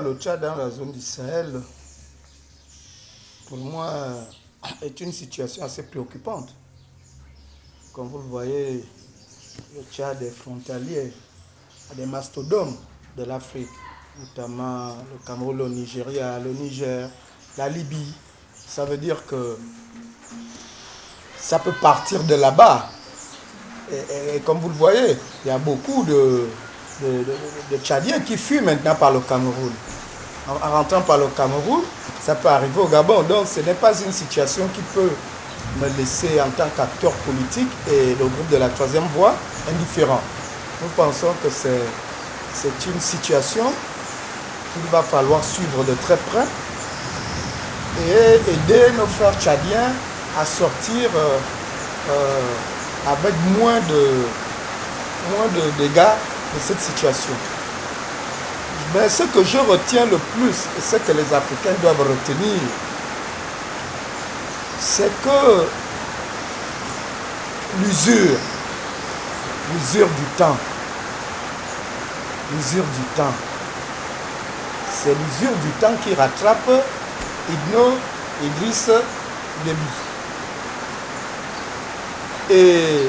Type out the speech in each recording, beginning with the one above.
le Tchad dans la zone du Sahel, pour moi, est une situation assez préoccupante. Comme vous le voyez, le Tchad est frontalier à des mastodontes de l'Afrique, notamment le Cameroun, le Nigeria, le Niger, la Libye. Ça veut dire que ça peut partir de là-bas. Et, comme vous le voyez, il y a beaucoup de, de, Tchadiens qui fuient maintenant par le Cameroun. En, en, rentrant par le Cameroun, ça peut arriver au Gabon. Donc ce n'est pas une situation qui peut me laisser en tant qu'acteur politique et le groupe de la troisième voie indifférent. Nous pensons que c'est une situation qu'il va falloir suivre de très près et aider nos frères tchadiens à sortir euh, euh, avec moins de, moins de dégâts cette situation. Mais ce que je retiens le plus, et ce que les Africains doivent retenir, c'est que l'usure, l'usure du temps, l'usure du temps, c'est l'usure du temps qui rattrape Igno Idriss Déby. Et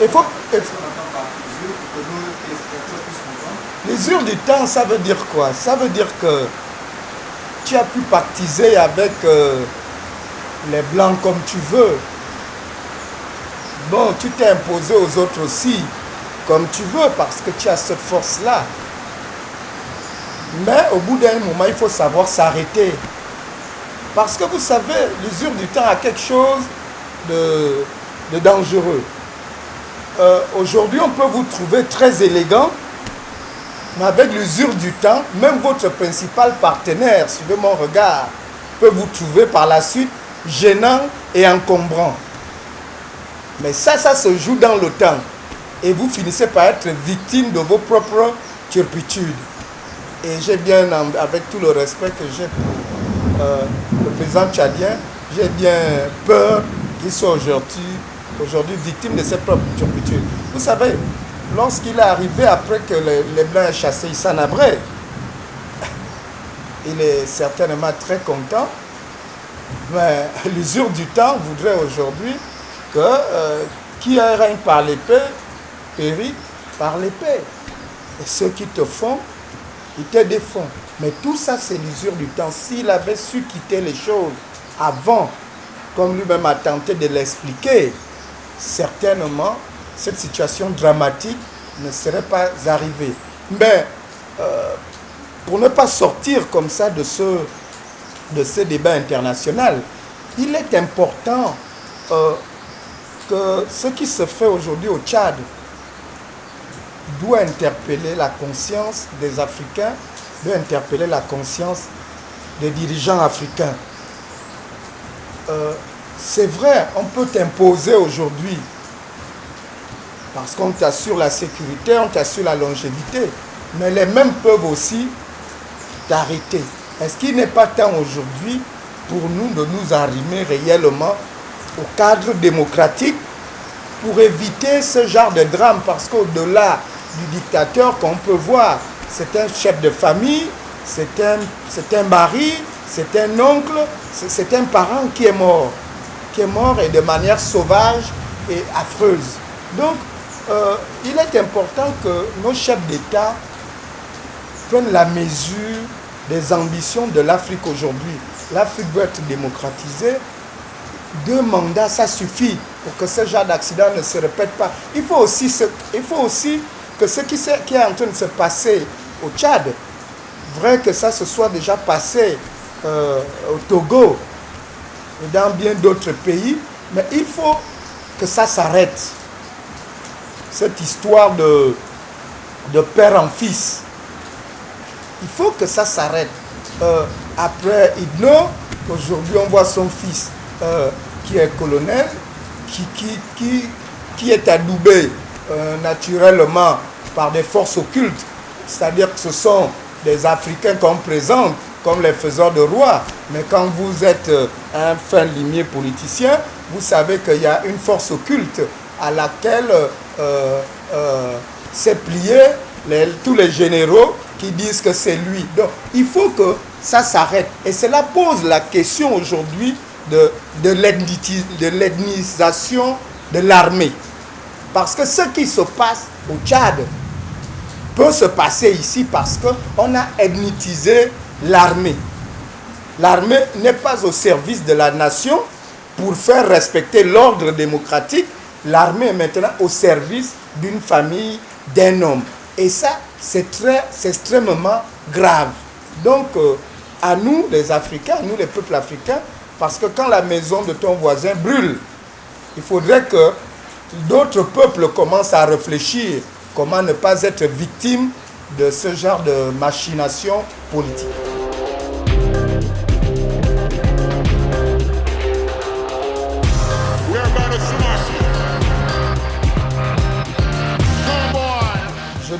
il faut... L'usure du temps, ça veut dire quoi? Ça veut dire que tu as pu pactiser avec euh, les blancs comme tu veux. Bon, tu t'es imposé aux autres aussi comme tu veux parce que tu as cette force-là. Mais au bout d'un moment, il faut savoir s'arrêter. Parce que vous savez, l'usure du temps a quelque chose de, de dangereux. Euh, Aujourd'hui, on peut vous trouver très élégant, mais avec l'usure du temps, même votre principal partenaire, suivez mon regard, peut vous trouver par la suite gênant et encombrant. Mais ça, ça se joue dans le temps. Et vous finissez par être victime de vos propres turpitudes. Et j'ai bien, avec tout le respect que j'ai pour euh, le président tchadien, j'ai bien peur qu'il soit aujourd'hui aujourd'hui victime de ses propres turpitudes. Vous savez, lorsqu'il est arrivé après que les, Blancs aient chassé Issa Nabré, il est certainement très content, mais l'usure du temps voudrait aujourd'hui que euh, qui règne par l'épée périt par l'épée. Et ceux qui te font, ils te défont. Mais tout ça, c'est l'usure du temps. S'il avait su quitter les choses avant, comme lui-même a tenté de l'expliquer, certainement, cette situation dramatique ne serait pas arrivée. Mais euh, pour ne pas sortir comme ça de ce, débat international, il est important euh, que ce qui se fait aujourd'hui au Tchad doit interpeller la conscience des Africains, doit interpeller la conscience des dirigeants africains. Euh, c'est vrai, on peut t'imposer aujourd'hui. Parce qu'on t'assure la sécurité, on t'assure la longévité, mais les mêmes peuvent aussi t'arrêter. Est-ce qu'il n'est pas temps aujourd'hui pour nous de nous arrimer réellement au cadre démocratique pour éviter ce genre de drame? Parce qu'au-delà du dictateur qu'on peut voir, c'est un chef de famille, c'est un, un mari, c'est un oncle, c'est un parent qui est mort qui est mort et de manière sauvage et affreuse. Donc, euh, il est important que nos chefs d'État prennent la mesure des ambitions de l'Afrique aujourd'hui. L'Afrique veut être démocratisée. Deux mandats, ça suffit pour que ce genre d'accident ne se répète pas. Il faut aussi, il faut aussi que ce qui, qui est en train de se passer au Tchad, vrai que ça se soit déjà passé euh, au Togo, dans bien d'autres pays, mais il faut que ça s'arrête. Cette histoire de, de père en fils. Il faut que ça s'arrête. Euh, après Idno, aujourd'hui on voit son fils euh, qui est colonel, qui, qui, qui, qui est adoubé euh, naturellement par des forces occultes. C'est-à-dire que ce sont des Africains qu'on présente comme les faiseurs de rois. Mais quand vous êtes un fin limier politicien, vous savez qu'il y a une force occulte à laquelle euh, euh, s'est plié tous les généraux qui disent que c'est lui. Donc, il faut que ça s'arrête. Et cela pose la question aujourd'hui de, de l'ethnisation de l'armée. Parce que ce qui se passe au Tchad peut se passer ici parce qu'on a ethnitisé l'armée. L'armée n'est pas au service de la nation pour faire respecter l'ordre démocratique. L'armée est maintenant au service d'une famille, d'un homme. Et ça, c'est extrêmement grave. Donc, euh, à nous, les Africains, à nous, les peuples africains, parce que quand la maison de ton voisin brûle, il faudrait que d'autres peuples commencent à réfléchir comment ne pas être victime de ce genre de machination politique.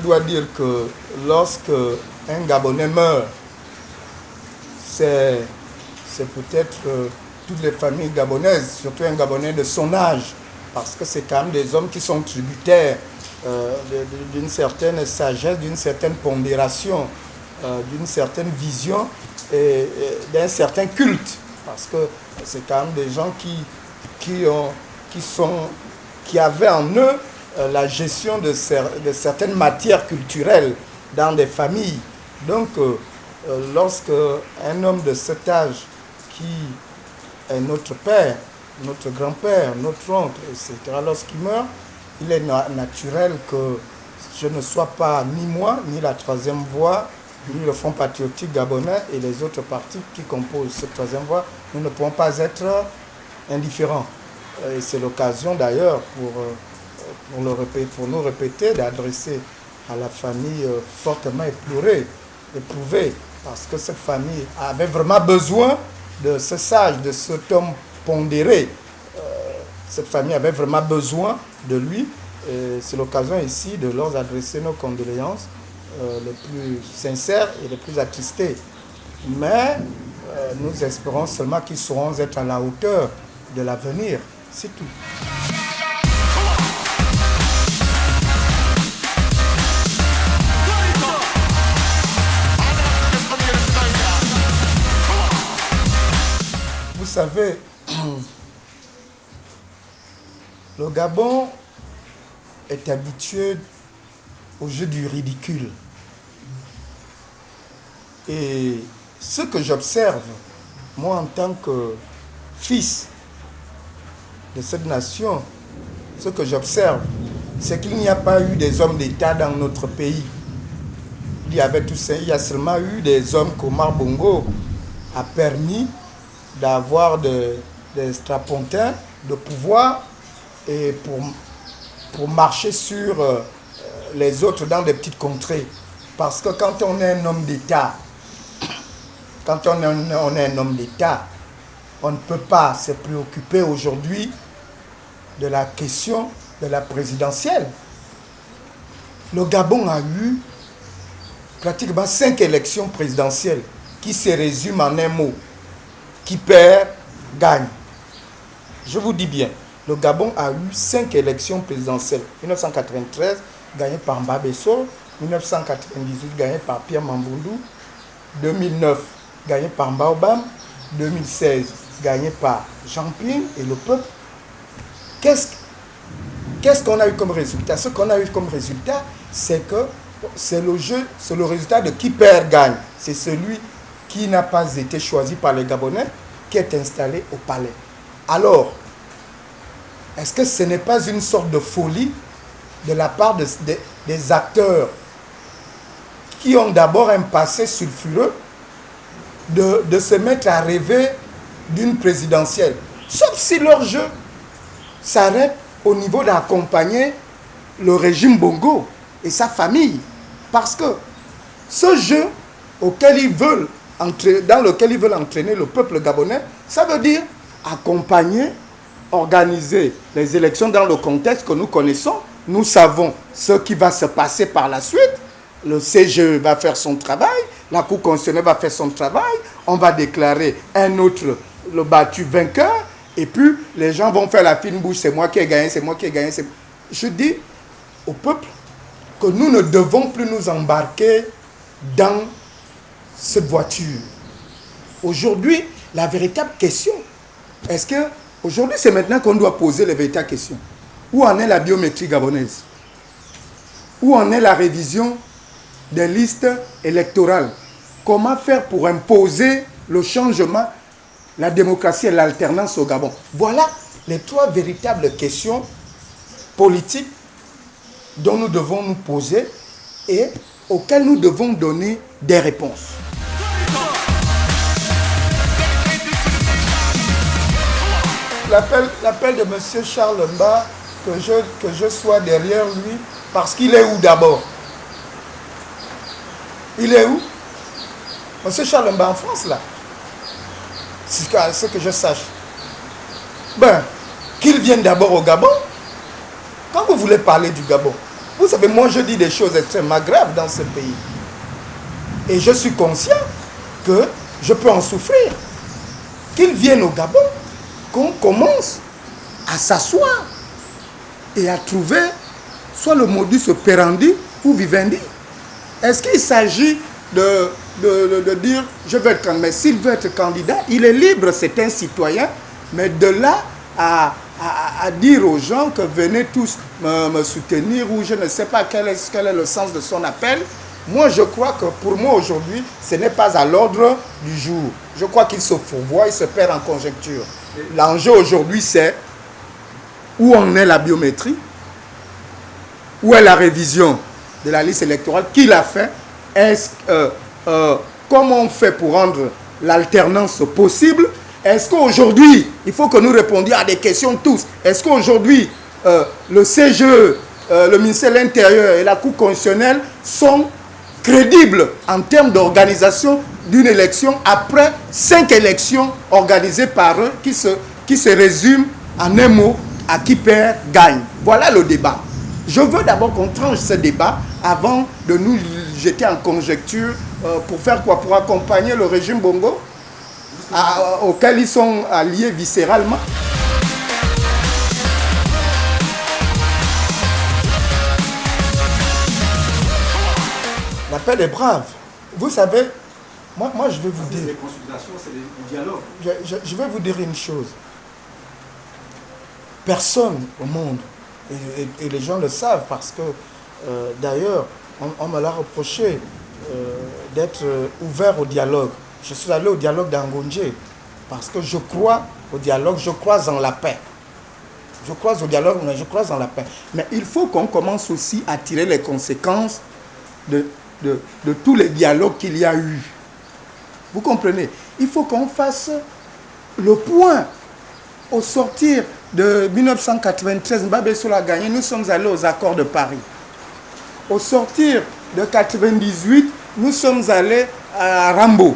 Dois dire que lorsque un Gabonais meurt, c'est peut-être euh, toutes les familles gabonaises, surtout un Gabonais de son âge, parce que c'est quand même des hommes qui sont tributaires euh, d'une certaine sagesse, d'une certaine pondération, euh, d'une certaine vision et, d'un certain culte. Parce que c'est quand même des gens qui, qui, ont, qui, sont, qui avaient en eux la gestion de, certaines matières culturelles dans des familles. Donc, lorsque un homme de cet âge qui est notre père, notre grand-père, notre oncle, etc., lorsqu'il meurt, il est naturel que je ne sois pas ni moi, ni la troisième voie, ni le Front patriotique gabonais et les autres partis qui composent cette troisième voie, nous ne pouvons pas être indifférents. Et c'est l'occasion d'ailleurs pour, pour, nous répéter d'adresser à la famille euh, fortement éplorée, éprouvée, parce que cette famille avait vraiment besoin de ce sage, de cet homme pondéré. Euh, cette famille avait vraiment besoin de lui. C'est l'occasion ici de leur adresser nos condoléances euh, les plus sincères et les plus attristées. Mais nous espérons seulement qu'ils sauront être à la hauteur de l'avenir. C'est tout. Savez, le Gabon est habitué au jeu du ridicule. Et ce que j'observe, moi en tant que fils de cette nation, ce que j'observe, c'est qu'il n'y a pas eu des hommes d'État dans notre pays. Il y avait tout ça, il y a seulement eu des hommes comme Bongo a permis d'avoir des, strapontins de pouvoir et pour pour marcher sur euh, les autres dans des petites contrées. Parce que quand on est un homme d'État, quand on est, on est un homme d'État, on ne peut pas se préoccuper aujourd'hui de la question de la présidentielle. Le Gabon a eu pratiquement cinq élections présidentielles qui se résument en un mot? Qui perd, gagne. Je vous dis bien, le Gabon a eu cinq élections présidentielles. 1993, gagné par Mbabesso. 1998, gagné par Pierre Mambundu. 2009, gagné par Mbaobam. 2016, gagné par Jean Ping et le peuple. Qu'est-ce qu'on a eu comme résultat? Ce qu'on a eu comme résultat, c'est que c'est le jeu, c'est le résultat de qui perd gagne. C'est celui qui n'a pas été choisi par les Gabonais qui est installé au palais. Alors, est-ce que ce n'est pas une sorte de folie de la part des acteurs qui ont d'abord un passé sulfureux de, se mettre à rêver d'une présidentielle? Sauf si leur jeu s'arrête au niveau d'accompagner le régime Bongo et sa famille. Parce que ce jeu auquel ils veulent dans lequel ils veulent entraîner le peuple gabonais, ça veut dire accompagner organiser les élections dans le contexte que nous connaissons. Nous savons ce qui va se passer par la suite. Le CGE va faire son travail, la Cour constitutionnelle va faire son travail, on va déclarer un autre, le battu vainqueur, et puis les gens vont faire la fine bouche, c'est moi qui ai gagné, c'est moi qui ai gagné. Je dis au peuple que nous ne devons plus nous embarquer dans cette voiture. Aujourd'hui, la véritable question, est-ce que aujourd'hui c'est maintenant qu'on doit poser les véritables questions? Où en est la biométrie gabonaise? Où en est la révision des listes électorales? Comment faire pour imposer le changement, la démocratie et l'alternance au Gabon? Voilà les trois véritables questions politiques dont nous devons nous poser et auxquelles nous devons donner des réponses. L'appel de M. Charles Mba, que je, que je sois derrière lui, parce qu'il est où d'abord? Il est où? M. Charles Mba en France, là. C'est ce que je sache. Ben, qu'il vienne d'abord au Gabon. Quand vous voulez parler du Gabon, vous savez, moi je dis des choses extrêmement graves dans ce pays. Et je suis conscient que je peux en souffrir. Qu'il vienne au Gabon, qu'on commence à s'asseoir et à trouver soit le modus operandi ou vivendi. Est-ce qu'il s'agit de, dire je veux être candidat Mais s'il veut être candidat, il est libre, c'est un citoyen. Mais de là à, à, dire aux gens que venez tous me, soutenir ou je ne sais pas quel est, quel est le sens de son appel, moi je crois que pour moi aujourd'hui, ce n'est pas à l'ordre du jour. Je crois qu'il se fourvoie, il se perd en conjecture. L'enjeu aujourd'hui c'est où en est la biométrie, où est la révision de la liste électorale, qui l'a fait, euh, euh, comment on fait pour rendre l'alternance possible est-ce qu'aujourd'hui, il faut que nous répondions à des questions tous. Est-ce qu'aujourd'hui, euh, le CGE, le ministère de l'Intérieur et la Cour constitutionnelle sont crédibles en termes d'organisation d'une élection après cinq élections organisées par eux qui se, qui se résument en un mot à qui perd gagne. Voilà le débat. Je veux d'abord qu'on tranche ce débat avant de nous jeter en conjecture euh, pour faire quoi? Pour accompagner le régime Bongo auxquels ils sont alliés viscéralement. L'appel est brave. Vous savez, moi, moi je vais vous dire... Les consultations, c'est du dialogue. Je, vais vous dire une chose. Personne au monde, et, les gens le savent parce que, euh, d'ailleurs, on, me l'a reproché euh, d'être ouvert au dialogue je suis allé au dialogue d'Angonje parce que je crois au dialogue, je crois en la paix. Je crois au dialogue, mais je crois en la paix. Mais il faut qu'on commence aussi à tirer les conséquences de, de, tous les dialogues qu'il y a eu. Vous comprenez? Il faut qu'on fasse le point. Au sortir de 1993, Mbabé a gagné, nous sommes allés aux accords de Paris. Au sortir de 1998, nous sommes allés à Rambo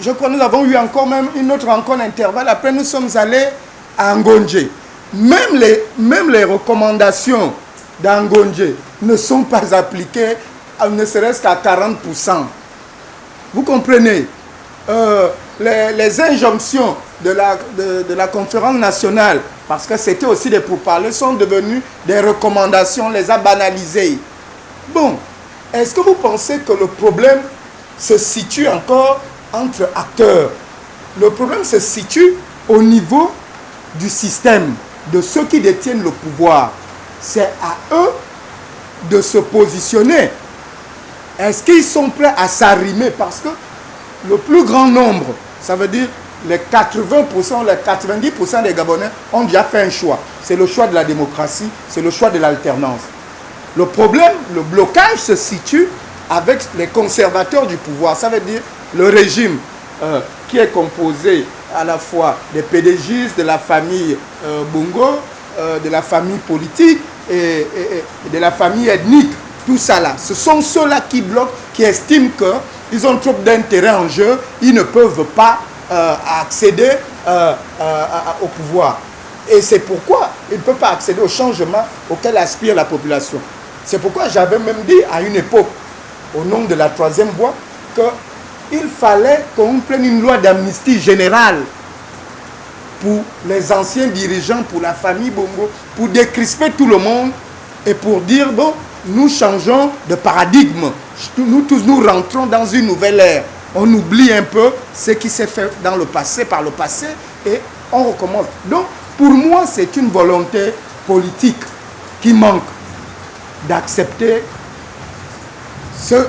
je crois que nous avons eu encore même une autre rencontre intervalle. Après, nous sommes allés à Ngonje. Même les, même les recommandations d'Angonje ne sont pas appliquées, ne serait-ce qu'à 40%. Vous comprenez euh, les, injonctions de la, de, la conférence nationale, parce que c'était aussi des pourparlers, sont devenues des recommandations, les a banalisées. Bon, est-ce que vous pensez que le problème se situe encore entre acteurs? Le problème se situe au niveau du système, de ceux qui détiennent le pouvoir. C'est à eux de se positionner. Est-ce qu'ils sont prêts à s'arrimer? Parce que le plus grand nombre, ça veut dire les 80%, les 90% des Gabonais ont déjà fait un choix. C'est le choix de la démocratie, c'est le choix de l'alternance. Le problème, le blocage se situe avec les conservateurs du pouvoir. Ça veut dire le régime euh, qui est composé à la fois des PDGistes, de la famille euh, Bongo, euh, de la famille politique et, de la famille ethnique, tout ça là. Ce sont ceux-là qui bloquent, qui estiment qu'ils ont trop d'intérêt en jeu, ils ne peuvent pas accéder au pouvoir. Et c'est pourquoi ils ne peuvent pas accéder au changement auquel aspire la population. C'est pourquoi j'avais même dit à une époque, au nom de la troisième voie, que il fallait qu'on prenne une loi d'amnistie générale pour les anciens dirigeants, pour la famille Bongo, pour décrisper tout le monde et pour dire, bon, nous changeons de paradigme. nous tous, nous rentrons dans une nouvelle ère. On oublie un peu ce qui s'est fait dans le passé, par le passé, et on recommence. Donc, pour moi, c'est une volonté politique qui manque d'accepter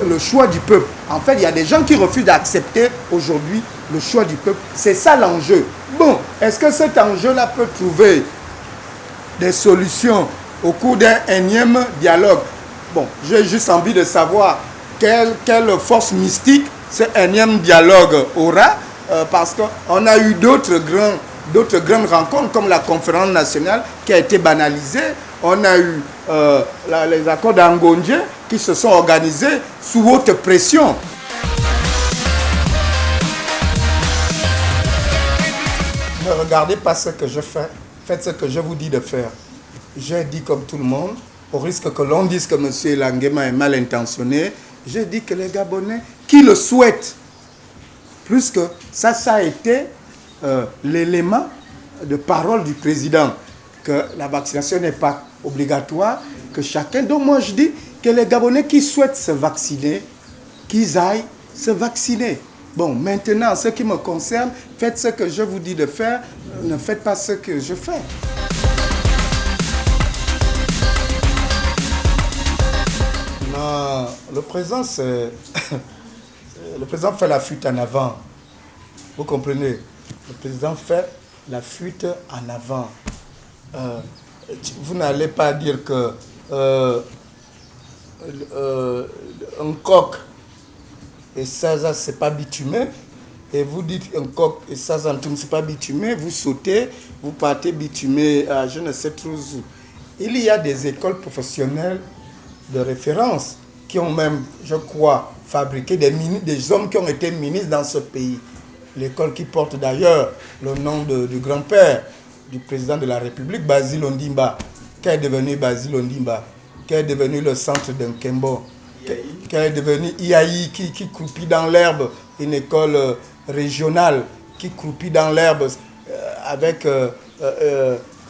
le choix du peuple. En fait, il y a des gens qui refusent d'accepter aujourd'hui le choix du peuple. C'est ça l'enjeu. Bon, est-ce que cet enjeu-là peut trouver des solutions au cours d'un énième dialogue? Bon, j'ai juste envie de savoir quelle, force mystique ce énième dialogue aura, euh, parce qu'on a eu d'autres grands d'autres grandes rencontres comme la conférence nationale qui a été banalisée. On a eu euh, les accords d'Angondje qui se sont organisés sous haute pression. Ne regardez pas ce que je fais, faites ce que je vous dis de faire. J'ai dit comme tout le monde, au risque que l'on dise que M. Langema est mal intentionné, j'ai dit que les Gabonais qui le souhaitent, plus que ça, ça a été euh, l'élément de parole du président, que la vaccination n'est pas obligatoire, que chacun... Donc moi je dis que les Gabonais qui souhaitent se vacciner, qu'ils aillent se vacciner. Bon, maintenant, ce qui me concerne, faites ce que je vous dis de faire, ne faites pas ce que je fais. Non, le président. Le président fait la fuite en avant. Vous comprenez? Le président fait la fuite en avant. Euh, vous n'allez pas dire que euh, euh, un coq et ça, c'est pas bitumé, et vous dites un coq et ça, c'est pas bitumé, vous sautez, vous partez bitumé à je ne sais trop où. Il y a des écoles professionnelles de référence qui ont même, je crois, fabriqué des, des hommes qui ont été ministres dans ce pays l'école qui porte d'ailleurs le nom du grand-père du président de la République, Basile Ondimba. Qu'est devenu Basile Ondimba Qu'est devenu le centre d'un Kembo Qu'est devenu IAI qui, qui croupit dans l'herbe, une école euh, régionale qui croupit dans l'herbe euh, avec euh,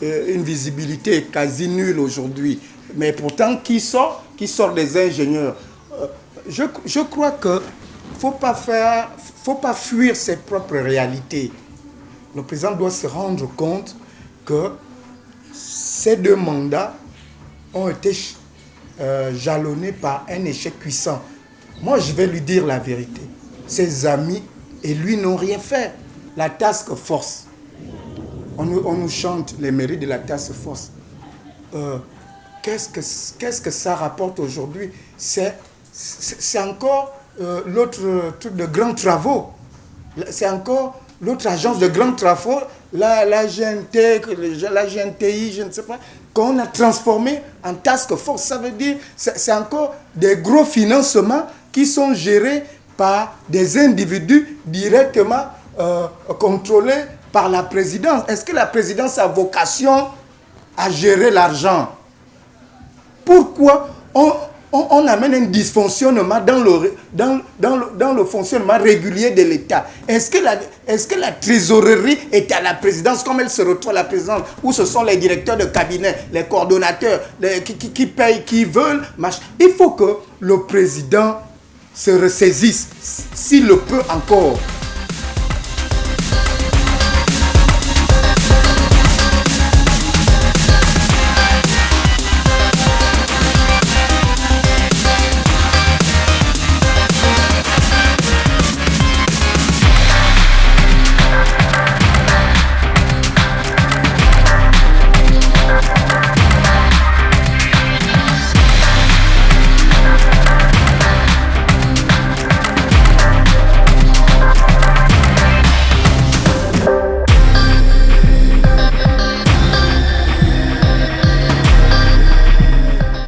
une visibilité quasi nulle aujourd'hui. Mais pourtant, qui sort Qui sort des ingénieurs je, je crois que faut pas faire, faut pas fuir ses propres réalités. Le président doit se rendre compte que ces deux mandats ont été euh, jalonnés par un échec puissant. Moi, je vais lui dire la vérité. Ses amis et lui n'ont rien fait. La task force, on nous, chante les mérites de la task force. Euh, Qu'est-ce que, que ça rapporte aujourd'hui? C'est encore euh, l'autre truc de grands travaux. C'est encore l'autre agence de grands travaux, la, la GNT, la GNTI, je ne sais pas, qu'on a transformé en task force. Ça veut dire c'est encore des gros financements qui sont gérés par des individus directement euh, contrôlés par la présidence. Est-ce que la présidence a vocation à gérer l'argent? Pourquoi on, amène un dysfonctionnement dans le, fonctionnement régulier de l'État? Est-ce que, la, trésorerie est à la présidence comme elle se retrouve à la présidence Où ce sont les directeurs de cabinet, les coordonnateurs qui, payent, qui veulent Il faut que le président se ressaisisse, s'il le peut encore,